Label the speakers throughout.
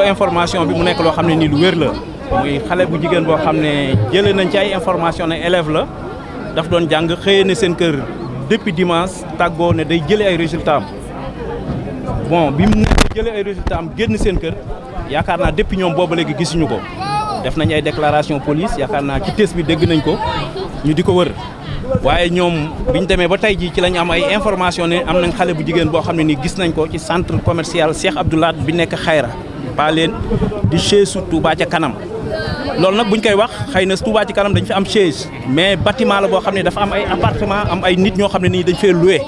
Speaker 1: information bi mu nekk loo xam ne nii lu wér la. Muy xale bu jigéen boo xam ne jëlee nañ ci ay information ne élève la daf doon jàng xëyee ne seen kër depuis dimanche tàggoo ne day jëlee ay résultats bon bi mu jëlee ay résultats am génn seen kër yaakaar naa depuis ñoom booba léegi gisuñu ko. Def nañ ay déclaration police yaakaar naa ci test bi dégg nañ ko ñu di ko wër. Waaye ñoom biñ demee ba tey jii ci lañ am ay information ne am nañ xale bu jigéen boo xam ne nii gis nañ ko ci centre commercial Cheikh Abdoulaye bi nekk Xayra paa leen di chaise Touba ca kanam. Loolu nag buñ koy wax xëy na Touba ci kanam dañ fi am chaise mais bâtiment la boo xam ne dafa am ay appartement am ay nit ñoo xam ne nii dañ fee loué.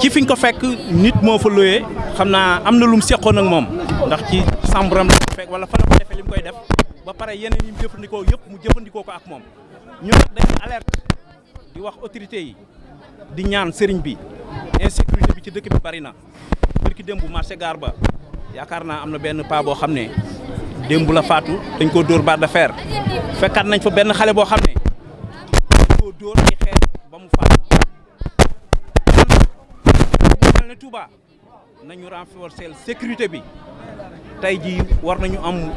Speaker 1: Ci fiñ ko fekk nit moo fa loué xam naa am na lu mu seqoon ak moom ndax ci chambre am la fekk wala fa la ko defee li mu koy def ba pare yeneen yi mu jëfandikoo yëpp mu jëfandikoo ko ak moom. Ñu nag dañu alerte di wax autorité yi di ñaan sëriñ bi insécurité bi ci dëkk bi bari na. Bërki démb marché gaar ba yaakaar naa am na benn paa boo xam ne la faatu dañ koo dóor barre de fer. Fekkaat nañ fa benn xale boo xam ne dañ koo dóor ay xeer ba mu faatu. Mel ne Touba nañu renforcer sécurité bi. Tey ji war nañu am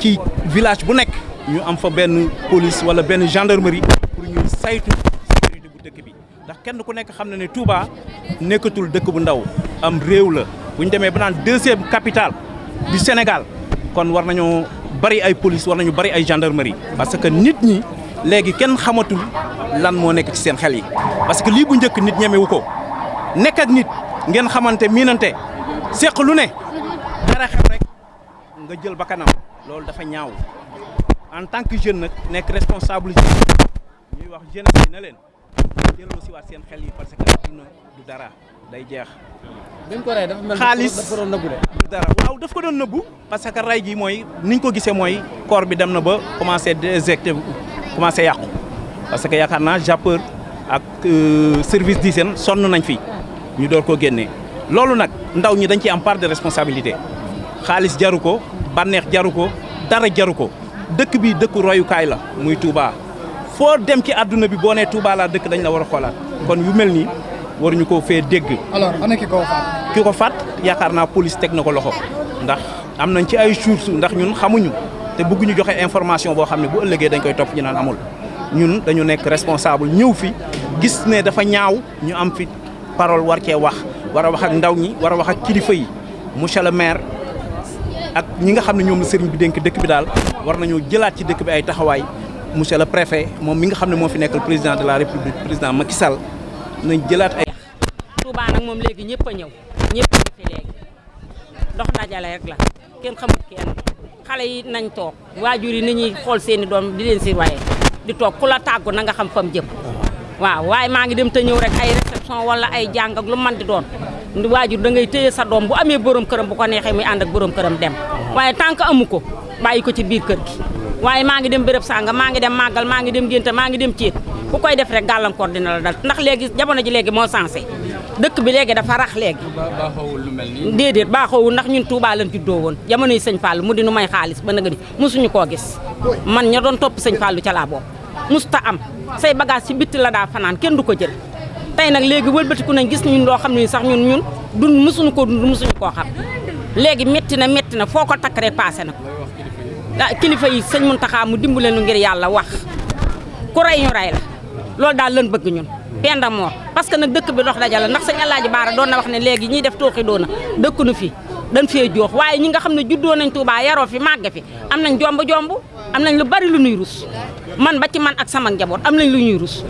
Speaker 1: ci village bu nekk ñu am fa benn police wala benn gendarmerie pour ñu saytu sécurité bu dëkk bi. Ndax kenn ku nekk xam na ne Touba nekkatul dëkk bu ndaw am réew la bu ñu demee ba naan deuxième capitale du Sénégal kon war nañoo bari ay police war nañu bari ay gendarmerie parce que nit ñi léegi kenn xamatul lan moo nekk ci seen xel yi. Parce que lii bu njëkk nit ñemewu ko. Nekk ak nit ngeen xamante miinante seq lu ne dara xew rek nga jël ba kanam loolu dafa ñaaw. En tant que jeune nag nekk responsable ñuy wax jeunesse na leen delloo si waat seen xel yi parce que adduna du dara day jeex.
Speaker 2: biñ ko rey dafa mel
Speaker 1: xaalis
Speaker 2: dafa doon nëbbu de.
Speaker 1: du dara. Waaw daf ko doon nëbbu parce que ray gi mooy niñ ko gisee mooy corps bi dem na ba commencé déjecté commencé yàqu. Parce que yaakaar naa jàppeur ak service d'hygiène sonn nañ fi ñu door koo génnee loolu nag ndaw ñi dañ ciy am part de responsabilité. Xaalis jaru ko bànneex jaru ko dara jaru ko. Dëkk bi dëkku royukaay la muy Touba foo dem ci àdduna bi boo nee Touba laa dëkk dañ la war a xoolaat. Kon yu mel nii waruñu koo fee dégg.
Speaker 2: Alors ana ki ko faat.
Speaker 1: ki ko faat yaakaar naa police teg na ko loxo. Ndax am nañ ci ay sources ndax ñun xamuñu te bëgguñu joxe information boo xam ne bu ëllëgee dañ koy topp ñu naan amul. Ñun dañu nekk responsable ñëw fi gis ne dafa ñaaw ñu am fi parole war cee wax. War a wax ak ndaw ñi war a wax ak kilifa yi. Monsieur le maire ak ñi nga xam ne ñoom la sëriñ bi dénk dëkk bi daal war nañoo jëlaat ci dëkk bi ay taxawaay monsieur le préfet moom mi nga xam ne moo fi nekkal président de la république président Macky Sall nañ jëlaat ay.
Speaker 3: Touba nag moom léegi ñëpp a ñëw ñëpp a fi léegi. Dox dajale rek la kenn xamut kenn. Xale yi nañ toog waajur yi ni ñuy xool seen i doom di leen si waaye di toog ku la tàggu na nga xam fam jëm. Waaw waaye maa ngi dem te ñëw rek ay réception wala ay jàng ak lu man di doon. Waajur da ngay téye sa doom bu amee borom këram bu ko neexee muy ànd ak borom këram dem. Waaye tant que amu ko bàyyi ko ci biir kër gi waaye maa ngi dem béréb sànga maa ngi dem màggal maa ngi dem génte maa ngi dem ciit. Ku koy def rek gàllankoor dina la dal. Ndax léegi jamono ji léegi moo sensé dëkk bi léegi dafa rax léegi. Déedéet baaxoowul ndax ñun Touba lañ juddoo woon. Jamono yi sëñ Fall mu di nu may xaalis ba nga di mosuñu koo gis. Man ña doon topp sëñ Fallu ca laa boobu musta am. Say bagage ci bitti la daa fanaan kenn du ko jël. Tey nag léegi wëlbatiku nañ gis ñun loo xam ne sax ñun ñun dun mosuñu koo dund mosuñu koo xam. Léegi métti na métti na foo ko takk rek passé na. ko ah kilifa yi sëñ Muntaxa mu dimbale nu ngir yàlla wax. Ku rey ñu rey la. Loolu daal lan bëgg ñun. Penda moor parce que nag dëkk bi dox dajale. Ndax sëñ Alaaji Baara doon na wax ne léegi ñiy def tooxi doona dëkk nu fi. Dañ fee joox. Waaye ñi nga xam ne juddoo nañ Touba yaroo fi màgg fi am nañ jomb jomb am nañ lu bari lu nuy rus. Man ba ci man ak sama njaboot am nañ lu ñuy rus.